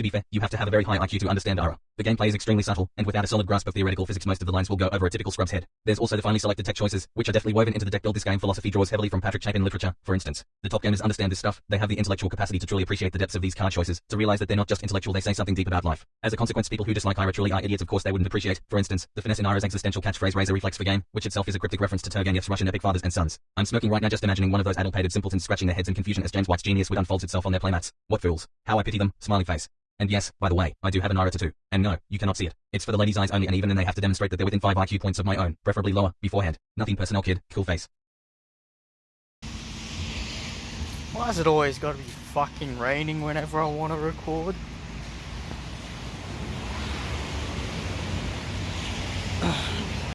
To be fair, you have to have a very high IQ to understand Ira. The gameplay is extremely subtle, and without a solid grasp of theoretical physics most of the lines will go over a typical scrub's head. There's also the finely selected tech choices, which are deftly woven into the deck build this game philosophy draws heavily from Patrick Chapin literature, for instance. The top gamers understand this stuff, they have the intellectual capacity to truly appreciate the depths of these card choices, to realize that they're not just intellectual they say something deep about life. As a consequence people who dislike Ira truly are idiots of course they wouldn't appreciate, for instance, the finesse in Ira's existential catchphrase Razor Reflex for game, which itself is a cryptic reference to Turgenev's Russian epic fathers and sons. I'm smoking right now just imagining one of those addle-pated simpletons scratching their heads in confusion as James White's genius would unfolds itself on their playmats. What fools. How I pity them, smiley face. And yes, by the way, I do have an Ira tattoo. And no, you cannot see it. It's for the ladies' eyes only and even then they have to demonstrate that they're within 5 IQ points of my own, preferably lower, beforehand. Nothing personal kid, cool face. Why has it always got to be fucking raining whenever I want to record?